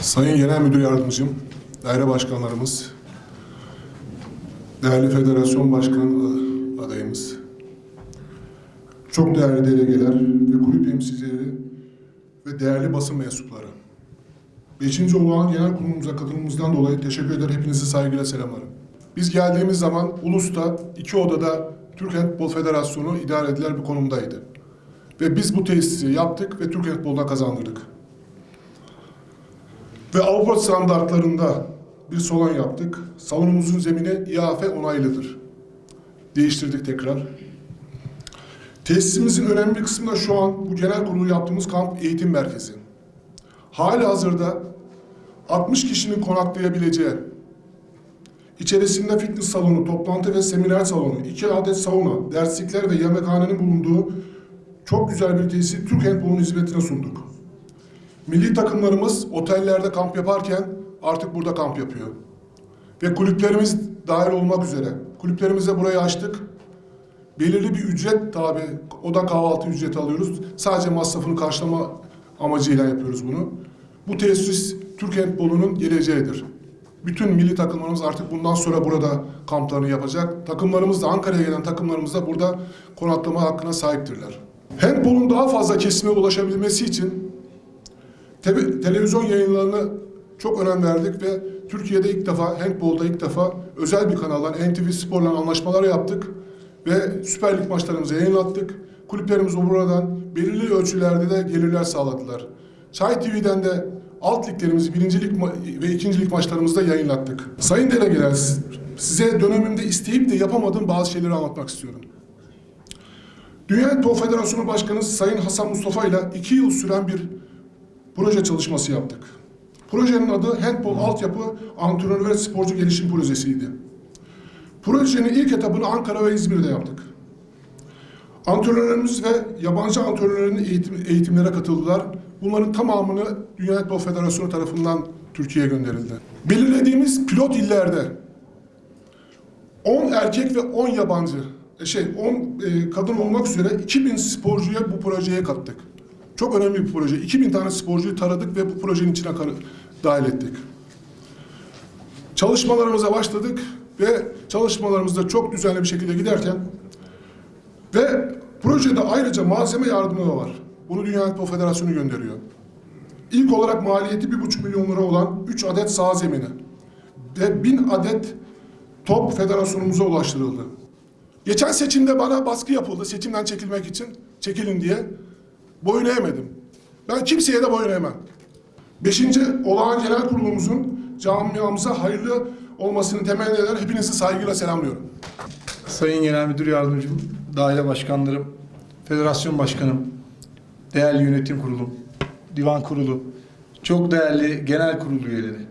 Sayın Genel Müdür Yardımcım, daire başkanlarımız, değerli federasyon başkan adayımız, çok değerli delegeler ve kulüp temsilcileri ve değerli basın mensupları. Beşinci olağan genel kurulumuza katılımımızdan dolayı teşekkür eder. Hepinizi saygıyla selamlarım. Biz geldiğimiz zaman Ulus'ta iki odada Türk Handbol Federasyonu idare edilen bir konumdaydı. Ve biz bu tesisi yaptık ve Türk Handbol'da kazandırdık. Ve Avrupa standartlarında bir salon yaptık. Salonumuzun zemini IAF onaylıdır. Değiştirdik tekrar. Tesisimizin önemli bir kısmı da şu an bu genel kurulu yaptığımız kamp eğitim merkezi. Hali hazırda 60 kişinin konaklayabileceği, içerisinde fitness salonu, toplantı ve seminer salonu, iki adet sauna, derslikler ve yemekhanenin bulunduğu çok güzel bir tesisi Türk Handball'un hizmetine sunduk. Milli takımlarımız otellerde kamp yaparken artık burada kamp yapıyor. Ve kulüplerimiz dahil olmak üzere. Kulüplerimize burayı açtık. Belirli bir ücret tabi, oda kahvaltı ücreti alıyoruz. Sadece masrafını karşılama amacıyla yapıyoruz bunu. Bu tesis Türk Handball'unun geleceğidir. Bütün milli takımlarımız artık bundan sonra burada kamplarını yapacak. Takımlarımız da Ankara'ya gelen takımlarımız da burada konaklama hakkına sahiptirler. Handball'un daha fazla kesime ulaşabilmesi için Te- televizyon yayınlarına çok önem verdik ve Türkiye'de ilk defa, handbolda ilk defa özel bir kanaldan NTV Spor'la anlaşmalar yaptık ve Süper Lig maçlarımızı yayınlattık. Kulüplerimiz buradan belirli ölçülerde de gelirler sağladılar. Çay TV'den de alt liglerimizi, birincilik ve ikincilik maçlarımızda yayınlattık. Sayın delegeler, siz- size dönemimde isteyip de yapamadığım bazı şeyleri anlatmak istiyorum. Dünya Handbol Federasyonu Başkanı Sayın Hasan Mustafa ile iki yıl süren bir proje çalışması yaptık. Projenin adı Handball Altyapı Antrenör ve Sporcu Gelişim Projesi'ydi. Projenin ilk etapını Ankara ve İzmir'de yaptık. Antrenörlerimiz ve yabancı antrenörlerin eğitim, eğitimlere katıldılar. Bunların tamamını Dünya Handball Federasyonu tarafından Türkiye'ye gönderildi. Belirlediğimiz pilot illerde 10 erkek ve 10 yabancı, e, şey 10 e, kadın olmak üzere 2000 sporcuya bu projeye kattık. Çok önemli bir proje. 2000 tane sporcuyu taradık ve bu projenin içine dahil ettik. Çalışmalarımıza başladık ve çalışmalarımızda çok düzenli bir şekilde giderken ve projede ayrıca malzeme yardımı da var. Bunu Dünya Handball Federasyonu gönderiyor. İlk olarak maliyeti 1,5 milyon lira olan 3 adet saha zemini ve 1000 adet top federasyonumuza ulaştırıldı. Geçen seçimde bana baskı yapıldı seçimden çekilmek için, çekilin diye. Boyun eğmedim. Ben kimseye de boyun eğmem. Beşinci olağan genel kurulumuzun camiamıza hayırlı olmasını temenni eder. Hepinizi saygıyla selamlıyorum. Sayın Genel Müdür Yardımcım, daire başkanlarım, federasyon başkanım, değerli yönetim kurulum, divan kurulu, çok değerli genel kurulu üyeleri.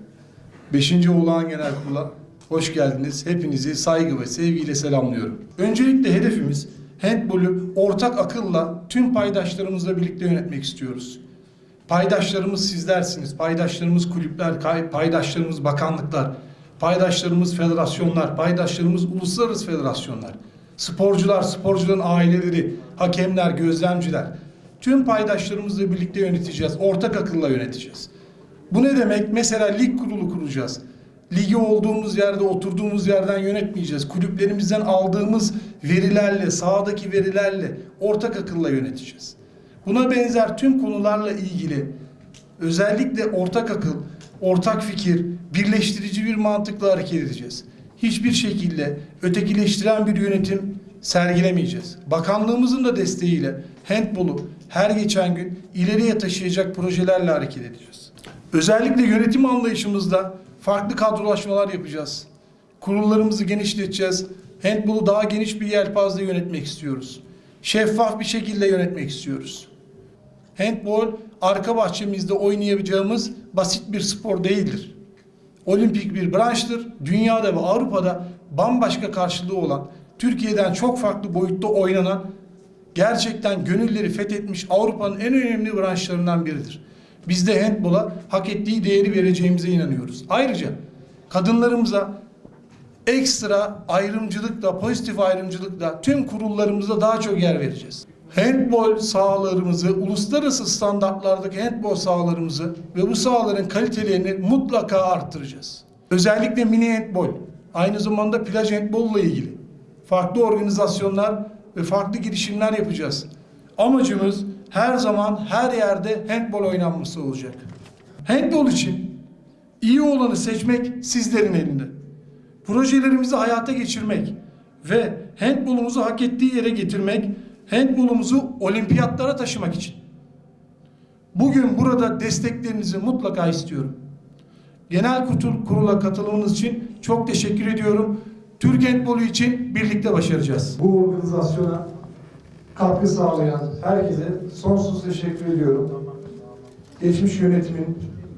Beşinci olağan genel kurula hoş geldiniz. Hepinizi saygı ve sevgiyle selamlıyorum. Öncelikle hedefimiz handbolü ortak akılla tüm paydaşlarımızla birlikte yönetmek istiyoruz. Paydaşlarımız sizlersiniz, paydaşlarımız kulüpler, paydaşlarımız bakanlıklar, paydaşlarımız federasyonlar, paydaşlarımız uluslararası federasyonlar, sporcular, sporcuların aileleri, hakemler, gözlemciler. Tüm paydaşlarımızla birlikte yöneteceğiz, ortak akılla yöneteceğiz. Bu ne demek? Mesela lig kurulu kuracağız. Ligi olduğumuz yerde, oturduğumuz yerden yönetmeyeceğiz. Kulüplerimizden aldığımız verilerle, sahadaki verilerle ortak akılla yöneteceğiz. Buna benzer tüm konularla ilgili özellikle ortak akıl, ortak fikir, birleştirici bir mantıkla hareket edeceğiz. Hiçbir şekilde ötekileştiren bir yönetim sergilemeyeceğiz. Bakanlığımızın da desteğiyle handbolu her geçen gün ileriye taşıyacak projelerle hareket edeceğiz. Özellikle yönetim anlayışımızda farklı kadrolaşmalar yapacağız. Kurullarımızı genişleteceğiz. Handbolu daha geniş bir yelpazede yönetmek istiyoruz. Şeffaf bir şekilde yönetmek istiyoruz. Handball arka bahçemizde oynayabileceğimiz basit bir spor değildir. Olimpik bir branştır. Dünyada ve Avrupa'da bambaşka karşılığı olan, Türkiye'den çok farklı boyutta oynanan, gerçekten gönülleri fethetmiş Avrupa'nın en önemli branşlarından biridir. Biz de handbola hak ettiği değeri vereceğimize inanıyoruz. Ayrıca kadınlarımıza ekstra ayrımcılıkla, pozitif ayrımcılıkla tüm kurullarımızda daha çok yer vereceğiz. handbol sahalarımızı, uluslararası standartlardaki handbol sahalarımızı ve bu sahaların kalitelerini mutlaka arttıracağız. Özellikle mini handbol, aynı zamanda plaj handbolla ilgili farklı organizasyonlar ve farklı girişimler yapacağız. Amacımız her zaman her yerde handbol oynanması olacak. Handbol için iyi olanı seçmek sizlerin elinde. Projelerimizi hayata geçirmek ve handbolumuzu hak ettiği yere getirmek, handbolumuzu olimpiyatlara taşımak için. Bugün burada desteklerinizi mutlaka istiyorum. Genel kurul- kurula katılımınız için çok teşekkür ediyorum. Türk handbolu için birlikte başaracağız. bu organizasyona katkı sağlayan herkese sonsuz teşekkür ediyorum. Geçmiş yönetimin,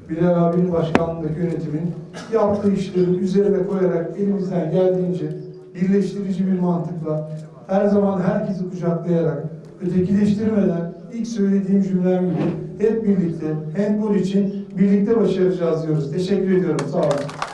Bilal abinin başkanlığındaki yönetimin yaptığı işleri üzerine koyarak elimizden geldiğince birleştirici bir mantıkla her zaman herkesi kucaklayarak ötekileştirmeden ilk söylediğim cümlem gibi hep birlikte handball için birlikte başaracağız diyoruz. Teşekkür ediyorum. Sağ olun.